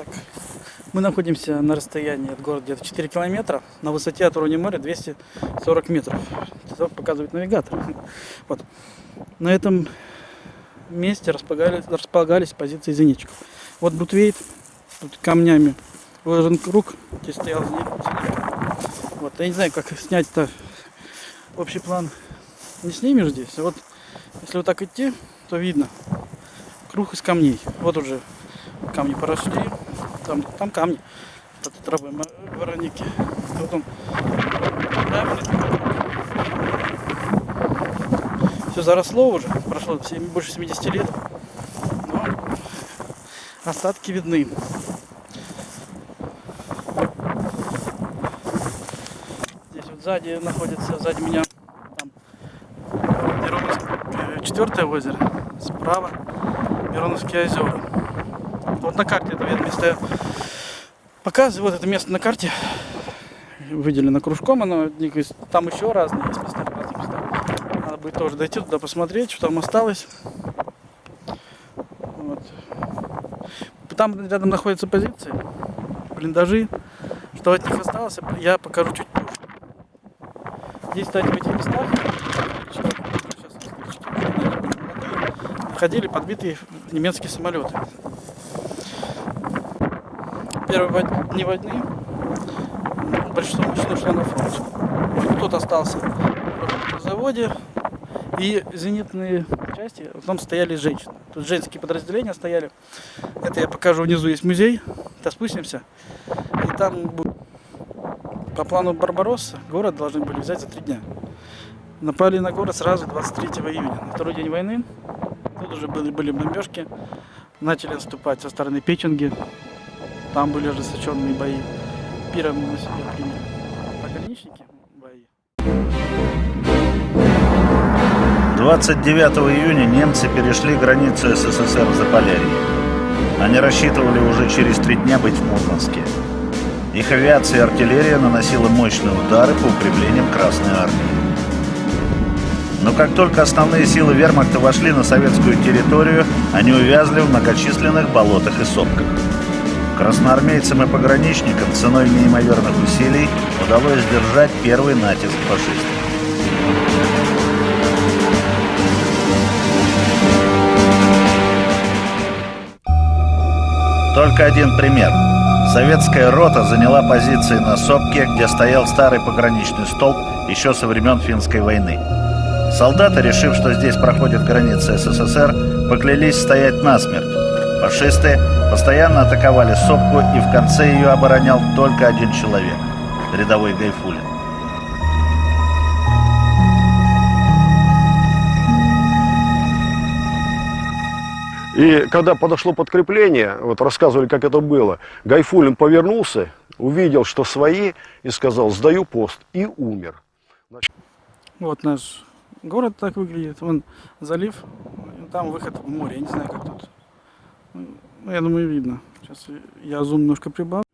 Так, мы находимся на расстоянии от города где-то 4 километра, на высоте от уровня моря 240 метров. Это показывает навигатор. Вот. На этом месте располагались, располагались позиции зенитчиков. Вот Бутвейт, тут камнями выложен круг, здесь стоял зенит. Вот, я не знаю, как снять-то общий план. Не снимешь здесь, а вот если вот так идти, то видно круг из камней. Вот уже камни поросли, там, там камни от травы вороники. Он Все заросло уже, прошло больше 70 лет. Но остатки видны. Здесь вот сзади находится, сзади меня там Мироновск, четвертое озеро, справа Мироновские озера. На карте это место показываю. Вот это место на карте выделено кружком. Оно, там еще разные есть места, разные места. Надо будет тоже дойти туда посмотреть, что там осталось. Вот. Там рядом находятся позиции, блиндажи. Что от них осталось, я покажу чуть позже. Здесь, кстати, в этих местах ходили подбитые немецкие самолеты первые дни войны большинство мужчин ушло на фронт. Кто-то остался на заводе, и зенитные части, там стояли женщины. Тут женские подразделения стояли. Это я покажу внизу, есть музей. Сейчас спустимся. И там по плану Барбаросса город должны были взять за три дня. Напали на город сразу 23 июня, на второй день войны. Тут уже были, были бомбежки. Начали отступать со стороны Печенги. Там были ожесточенные бои. Пиром мы себе приняли. Пограничники бои. 29 июня немцы перешли границу СССР в Заполярье. Они рассчитывали уже через три дня быть в Мурманске. Их авиация и артиллерия наносила мощные удары по укреплениям Красной Армии. Но как только основные силы вермахта вошли на советскую территорию, они увязли в многочисленных болотах и сопках. Красноармейцам и пограничникам ценой неимоверных усилий удалось сдержать первый натиск фашистов. Только один пример. Советская рота заняла позиции на Сопке, где стоял старый пограничный столб еще со времен Финской войны. Солдаты, решив, что здесь проходит граница СССР, поклялись стоять насмерть. Фашисты постоянно атаковали сопку, и в конце ее оборонял только один человек – рядовой Гайфулин. И когда подошло подкрепление, вот рассказывали, как это было, Гайфулин повернулся, увидел, что свои, и сказал, сдаю пост, и умер. Вот наш город так выглядит, вон залив, там выход в море, я не знаю, как тут. Ну, я думаю, видно. Сейчас я зум немножко прибавлю.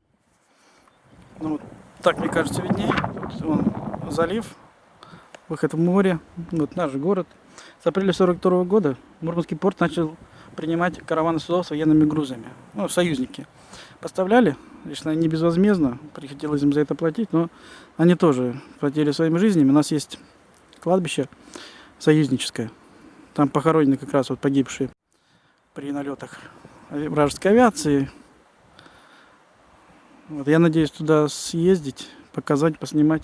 Ну, вот так, мне кажется, виднее. Тут вон, залив, выход в море, вот наш город. С апреля 42 года Мурманский порт начал принимать караваны судов с военными грузами. Ну, союзники. Поставляли, лично не безвозмездно, приходилось им за это платить, но они тоже платили своими жизнями. У нас есть кладбище союзническое. Там похоронены как раз вот погибшие при налетах вражеской авиации. Вот, я надеюсь туда съездить, показать, поснимать.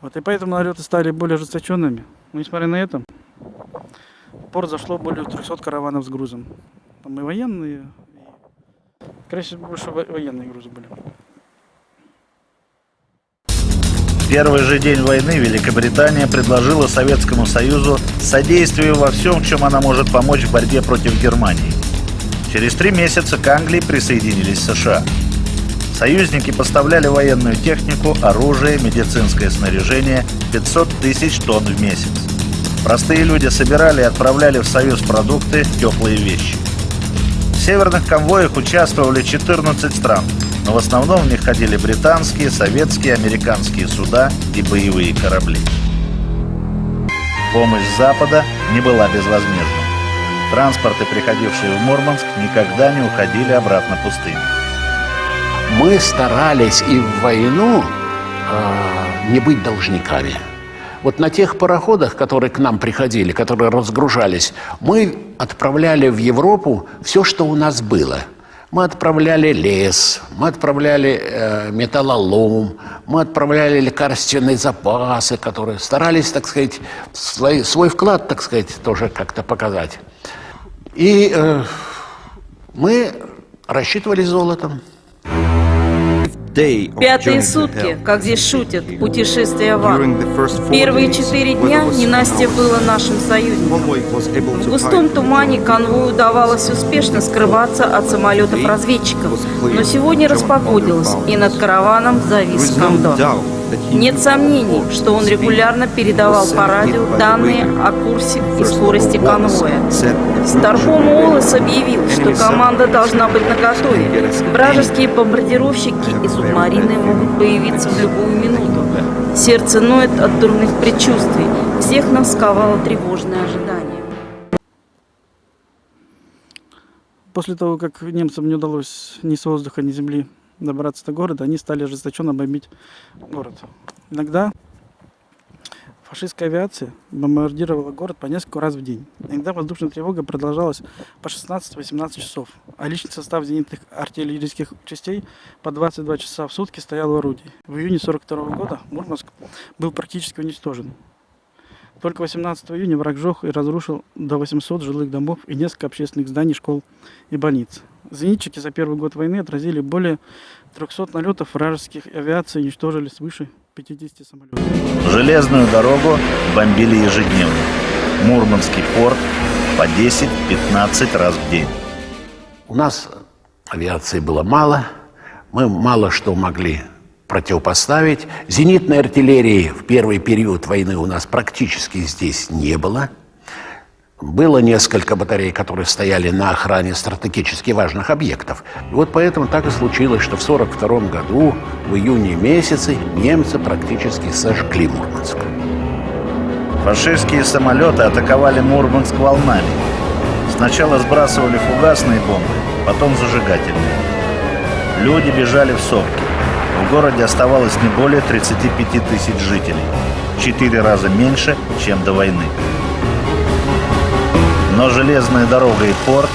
Вот, и поэтому налеты стали более ожесточенными. Но несмотря на это, в порт зашло более 300 караванов с грузом. Там и военные, и, скорее больше военные грузы были. Первый же день войны Великобритания предложила Советскому Союзу содействие во всем, чем она может помочь в борьбе против Германии. Через три месяца к Англии присоединились США. Союзники поставляли военную технику, оружие, медицинское снаряжение 500 тысяч тонн в месяц. Простые люди собирали и отправляли в Союз продукты, теплые вещи. В северных конвоях участвовали 14 стран, но в основном в них ходили британские, советские, американские суда и боевые корабли. Помощь Запада не была безвозмездной. Транспорты, приходившие в Мурманск, никогда не уходили обратно пустыми. Мы старались и в войну э, не быть должниками. Вот на тех пароходах, которые к нам приходили, которые разгружались, мы отправляли в Европу все, что у нас было. Мы отправляли лес, мы отправляли э, металлолом, мы отправляли лекарственные запасы, которые старались, так сказать, свой, свой вклад, так сказать, тоже как-то показать. И э, мы рассчитывали золотом. Пятые сутки, как здесь шутят, путешествие в ад. Первые четыре дня ненастье было нашим союзником. В густом тумане конвою удавалось успешно скрываться от самолетов-разведчиков, но сегодня распогодилось, и над караваном завис кондор. Нет сомнений, что он регулярно передавал по радио данные о курсе и скорости конвоя. Старпом Уоллес объявил, что команда должна быть наготове. Вражеские бомбардировщики и субмарины могут появиться в любую минуту. Сердце ноет от дурных предчувствий. Всех нас сковало тревожное ожидание. После того, как немцам не удалось ни с воздуха, ни с земли добраться до города, они стали ожесточенно бомбить город. Иногда фашистская авиация бомбардировала город по несколько раз в день. Иногда воздушная тревога продолжалась по 16-18 часов, а личный состав зенитных артиллерийских частей по 22 часа в сутки стоял в орудии. В июне 42 года Мурманск был практически уничтожен. Только 18 июня враг сжег и разрушил до 800 жилых домов и несколько общественных зданий, школ и больниц. Зенитчики за первый год войны отразили более 300 налетов вражеских авиаций и уничтожили свыше 50 самолетов. Железную дорогу бомбили ежедневно. Мурманский порт по 10-15 раз в день. У нас авиации было мало, мы мало что могли противопоставить. Зенитной артиллерии в первый период войны у нас практически здесь не было. Было несколько батарей, которые стояли на охране стратегически важных объектов. Вот поэтому так и случилось, что в 1942 году, в июне месяце, немцы практически сожгли Мурманск. Фашистские самолеты атаковали Мурманск волнами. Сначала сбрасывали фугасные бомбы, потом зажигательные. Люди бежали в сопки. В городе оставалось не более 35 тысяч жителей. Четыре раза меньше, чем до войны. Но железная дорога и порт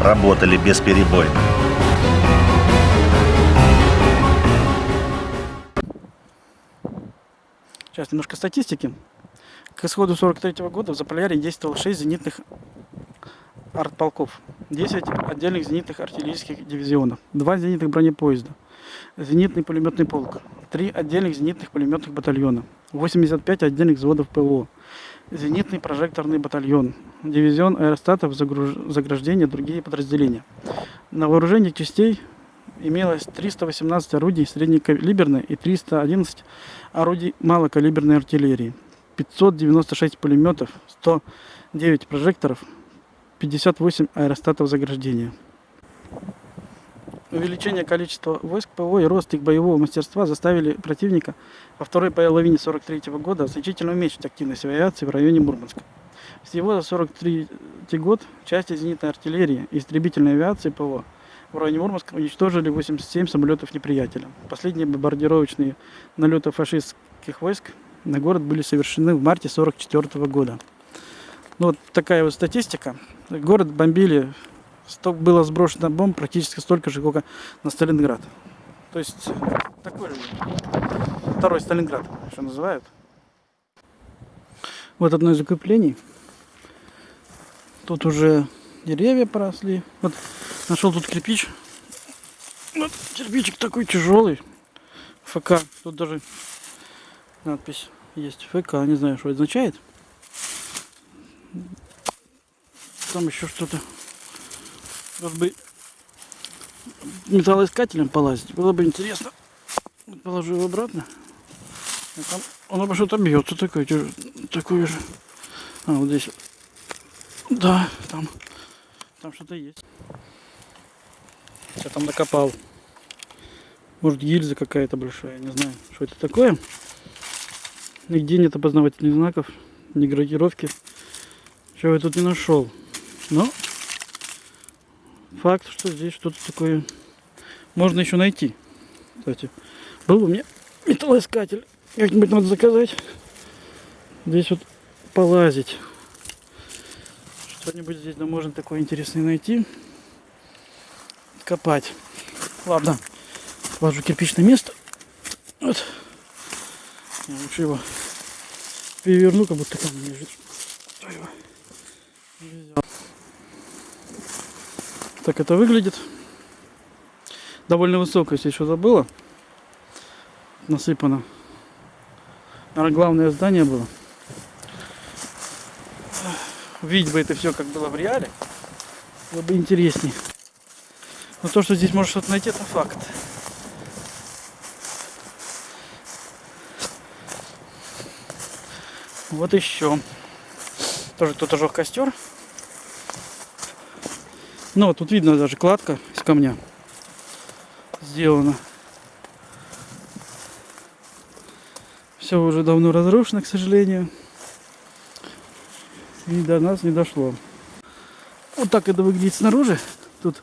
работали бесперебойно. Сейчас немножко статистики. К исходу 43 года в Заполярье действовало 6 зенитных артполков, 10 отдельных зенитных артиллерийских дивизионов, 2 зенитных бронепоезда, зенитный пулеметный полк, 3 отдельных зенитных пулеметных батальона, 85 отдельных взводов ПВО, зенитный прожекторный батальон, дивизион аэростатов, заграждения, другие подразделения. На вооружении частей имелось 318 орудий среднекалиберной и 311 орудий малокалиберной артиллерии, 596 пулеметов, 109 прожекторов, 58 аэростатов заграждения. Увеличение количества войск ПВО и рост их боевого мастерства заставили противника во второй половине 43 года значительно уменьшить активность авиации в районе Мурманска. Всего за 43 год части зенитной артиллерии и истребительной авиации ПВО в районе Мурманска уничтожили 87 самолетов неприятеля. Последние бомбардировочные налеты фашистских войск на город были совершены в марте 44 года. Ну, вот такая вот статистика. Город бомбили, было сброшено бомб практически столько же, сколько на Сталинград. То есть такой же второй Сталинград, что называют. Вот одно из укреплений. Тут уже деревья поросли. Вот нашел тут кирпич. Вот кирпичик такой тяжелый. ФК. Тут даже надпись есть. ФК. Не знаю, что это означает. Там еще что-то. Может быть металлоискателем полазить. Было бы интересно. Положу его обратно. А там он обо что-то бьется такой, такой же. А, вот здесь. Да, там. Там что-то есть. Я там докопал. Может гильза какая-то большая, не знаю, что это такое. Нигде нет опознавательных знаков, ни гравировки. Чего я тут не нашел. Но факт, что здесь что-то такое можно еще найти. Кстати, был у меня металлоискатель. Как-нибудь надо заказать. Здесь вот полазить. Что-нибудь здесь да, можно такое интересное найти. Копать. Ладно, ложу кирпичное место. Вот. Я лучше его переверну, как будто там лежит. Ой, ой. Так это выглядит. Довольно высоко, если что-то было. Насыпано. Наверное, главное здание было. Увидеть бы это все, как было в реале. Было бы интереснее. Но то, что здесь можно что-то найти, это факт. Вот еще. Тоже кто-то жег костер. Ну, вот тут видно даже кладка из камня сделана. Все уже давно разрушено, к сожалению. И до нас не дошло. Вот так это выглядит снаружи. Тут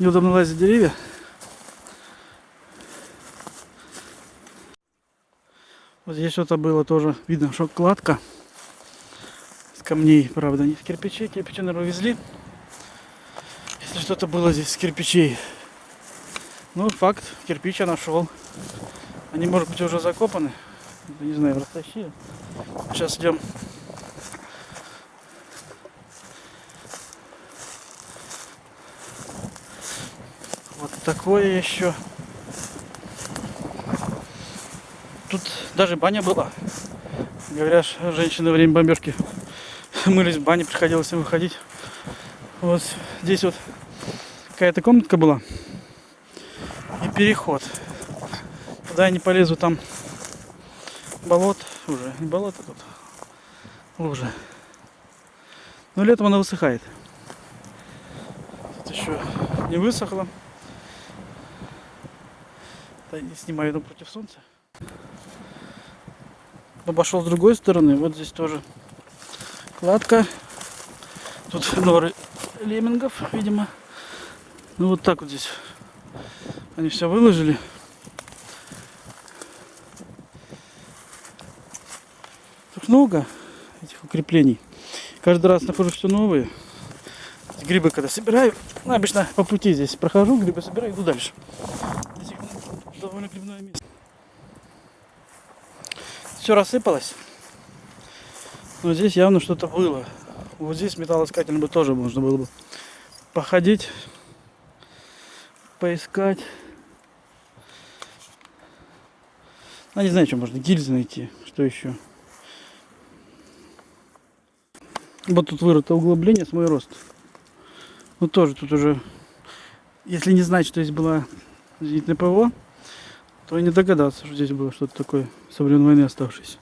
неудобно лазить деревья. Вот здесь что-то было тоже. Видно, что кладка с камней, правда, не с кирпичей. Кирпичи, наверное, увезли. Если что-то было здесь с кирпичей. Ну, факт, кирпич я нашел. Они, может быть, уже закопаны. Не знаю, растащили. Сейчас идем. Вот такое еще. Тут даже баня была. Говорят, женщины во время бомбежки мылись в бане, приходилось им выходить. Вот здесь вот какая-то комнатка была. И переход. Туда я не полезу, там болот уже. Не болото тут. Лужа. Но летом она высыхает. Тут еще не высохло. Да, не снимаю одну против солнца. Обошел с другой стороны. Вот здесь тоже кладка. Тут норы леммингов, видимо. Ну вот так вот здесь. Они все выложили. Тут много этих укреплений. Каждый раз нахожу все новые. Грибы когда собираю, ну, обычно по пути здесь прохожу, грибы собираю, иду дальше. Здесь довольно грибное место. Все рассыпалось. Но здесь явно что-то было. Вот здесь металлоискателем бы тоже можно было бы походить, поискать. А не знаю, что можно гильзы найти, что еще. Вот тут вырыто углубление с мой рост. Ну тоже тут уже, если не знать, что здесь была зенитная ПВО, то и не догадаться, что здесь было что-то такое со времен войны оставшееся.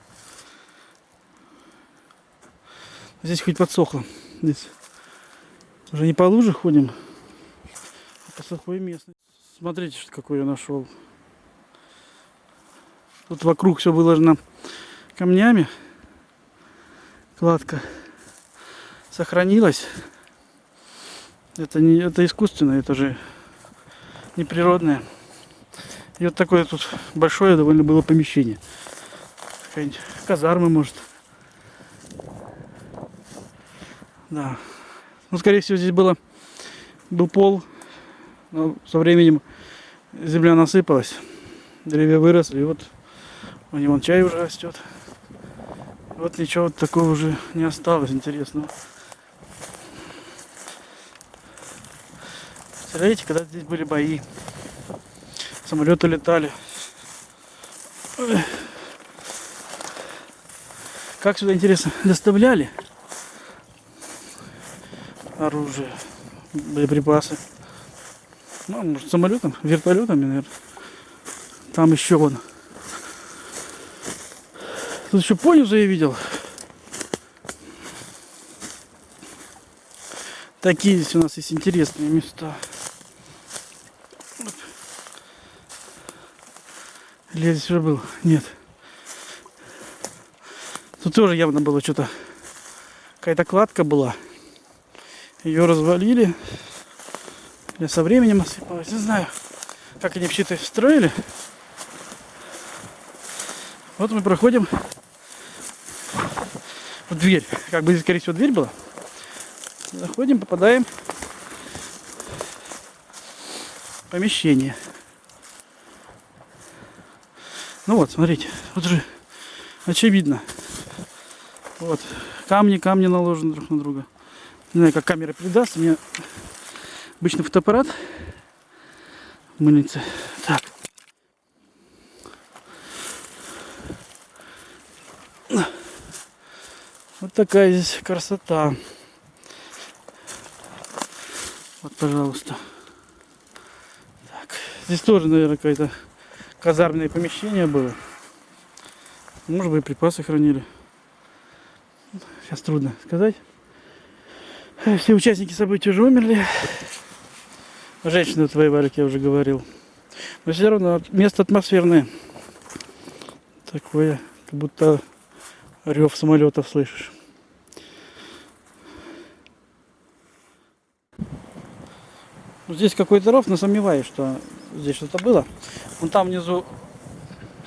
Здесь хоть подсохло. Здесь уже не по луже ходим, по сухой местности. Смотрите, что какой я нашел. Тут вокруг все выложено камнями. Кладка сохранилась. Это не это искусственно, это же не природное. И вот такое тут большое довольно было помещение. Казарма, может. Да. Ну, скорее всего, здесь было был пол. Но со временем земля насыпалась. Деревья выросли. И вот у него чай уже растет. Вот ничего вот такого уже не осталось интересного. Представляете, когда здесь были бои. Самолеты летали. Как сюда, интересно, доставляли оружие, боеприпасы. Ну, может, самолетом, вертолетами, наверное. Там еще вон. Тут еще понизу я видел. Такие здесь у нас есть интересные места. Или я здесь уже был? Нет. Тут тоже явно было что-то. Какая-то кладка была. Ее развалили. Я со временем осыпалась. Не знаю, как они вообще это строили. Вот мы проходим в дверь. Как бы здесь, скорее всего, дверь была. Заходим, попадаем в помещение. Ну вот, смотрите, вот же очевидно. Вот, камни, камни наложены друг на друга. Не знаю, как камера передаст. У обычный фотоаппарат. Мыльница. Так. Вот такая здесь красота. Вот, пожалуйста. Так. Здесь тоже, наверное, какое-то казарменное помещение было. Может быть, припасы хранили. Сейчас трудно сказать. Все участники событий уже умерли. Женщины вот воевали, как я уже говорил. Но все равно место атмосферное. Такое, как будто рев самолетов слышишь. Ну, Здесь какой-то ров, но сомневаюсь, что здесь что-то было. Вон там внизу,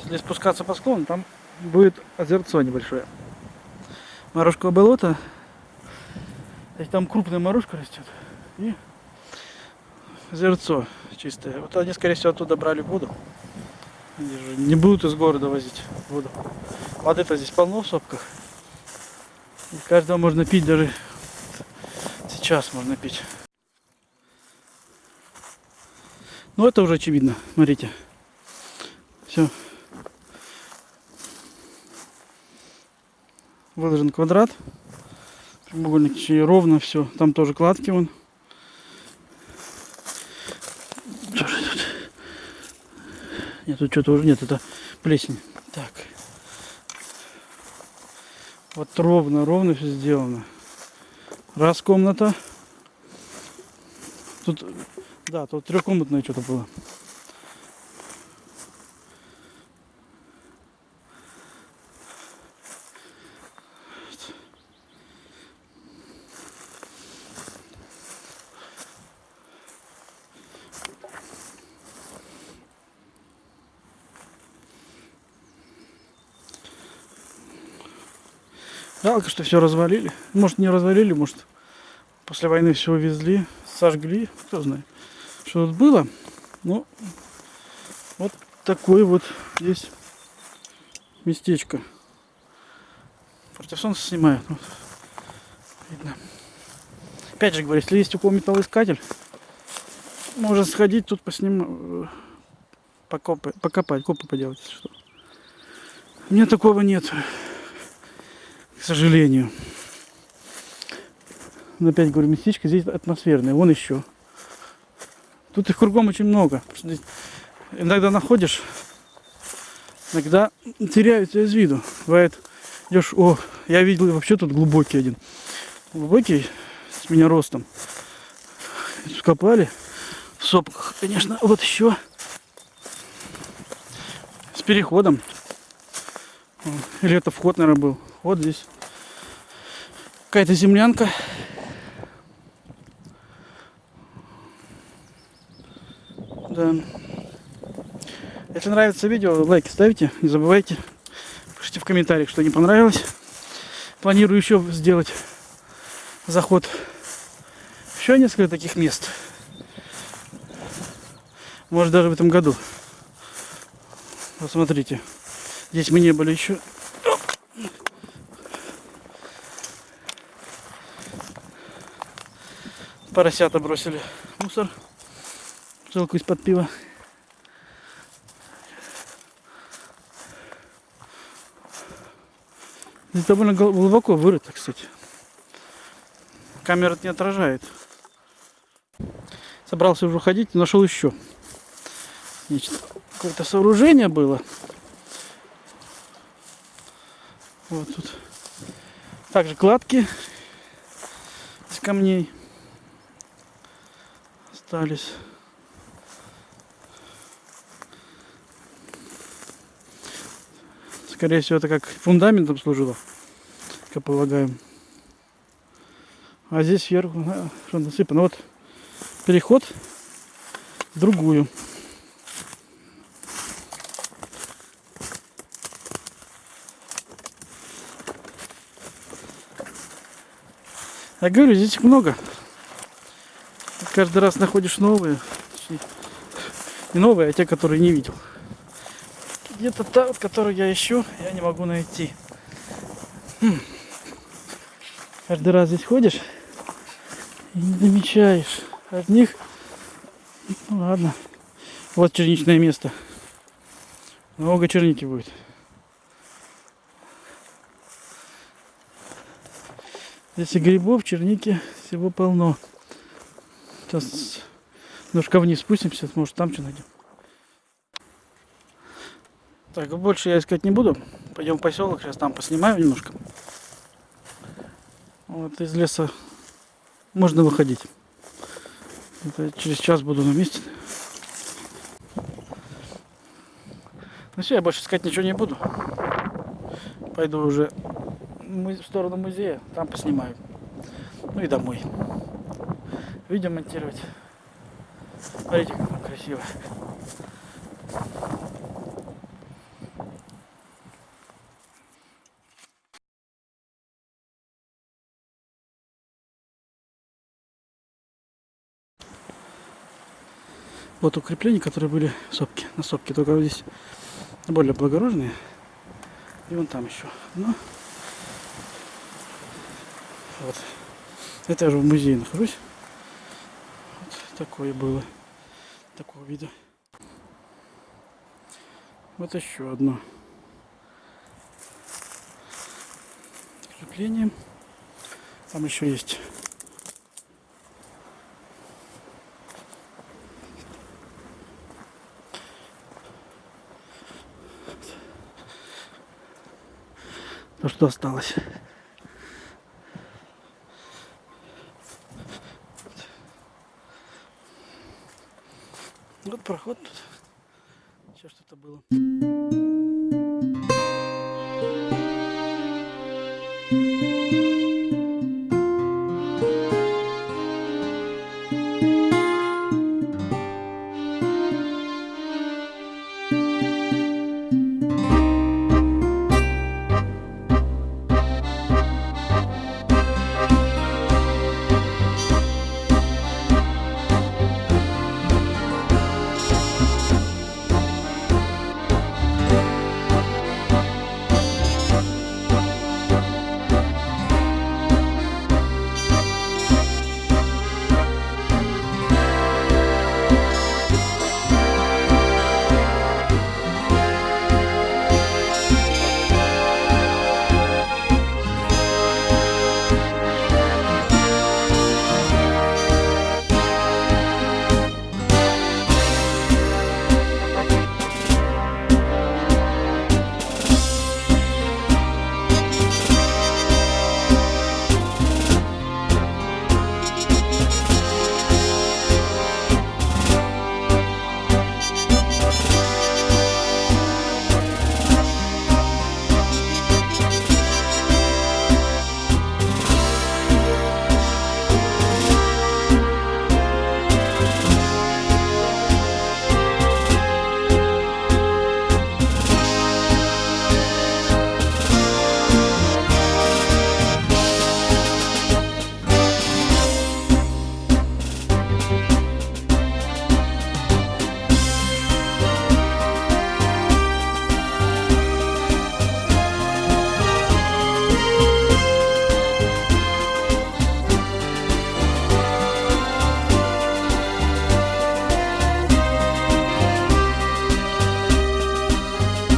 если спускаться по склону, там будет озерцо небольшое. Морожковое болото. Там крупная морожка растет. И озерцо чистое. Вот они, скорее всего, оттуда брали воду. Не будут из города возить воду. Воды-то здесь полно в сопках. И каждого можно пить даже сейчас можно пить. Ну это уже очевидно. Смотрите. Все. Выложен квадрат. Прямоугольник ровно все. Там тоже кладки вон. Что же тут? Нет, тут что-то уже нет, это плесень. Так. Вот ровно, ровно все сделано. Раз комната. Тут, да, тут трехкомнатное что-то было. Жалко, что все развалили. Может, не развалили, может, после войны все увезли, сожгли, кто знает, что тут было. Ну, вот такое вот здесь местечко. Против солнца снимаю. Вот. Видно. Опять же говорю, если есть у кого металлоискатель, можно сходить тут поснимать, покопать, покопать, копы поделать, что. У меня такого нет к сожалению. Но опять говорю, местечко здесь атмосферное. Вон еще. Тут их кругом очень много. Иногда находишь, иногда теряются из виду. Бывает, идешь, о, я видел вообще тут глубокий один. Глубокий, с меня ростом. Тут копали в сопках, конечно. Вот еще с переходом. Или это вход, наверное, был. Вот здесь какая-то землянка. Да. Если нравится видео, лайки ставьте, не забывайте. Пишите в комментариях, что не понравилось. Планирую еще сделать заход. Еще несколько таких мест. Может даже в этом году. Посмотрите. Здесь мы не были еще. Поросята бросили мусор. Бутылку из-под пива. Здесь довольно гл- глубоко вырыто, кстати. Камера это не отражает. Собрался уже уходить, нашел еще. Какое-то сооружение было. Вот тут. Также кладки из камней остались. Скорее всего, это как фундаментом служило, как я полагаю. А здесь сверху что насыпано. Вот переход в другую. Я говорю, здесь много. Каждый раз находишь новые. Не новые, а те, которые не видел. Где-то та, вот, которую я ищу, я не могу найти. Хм. Каждый раз здесь ходишь и не замечаешь одних. Ну ладно. Вот черничное место. Много черники будет. Здесь и грибов, черники, всего полно. Сейчас немножко вниз спустимся, может там что найдем. Так, больше я искать не буду. Пойдем в поселок, сейчас там поснимаю немножко. Вот из леса можно выходить. Это через час буду на месте. Ну все, я больше искать ничего не буду. Пойду уже в сторону музея, там поснимаю. Ну и домой. Видео монтировать. Смотрите, как там красиво. Вот укрепления, которые были в сопке, на сопке, только вот здесь более благородные. И вон там еще одно. Вот. Это я же в музее нахожусь. Такое было. Такого вида. Вот еще одно. Крепление. Там еще есть. То, что осталось.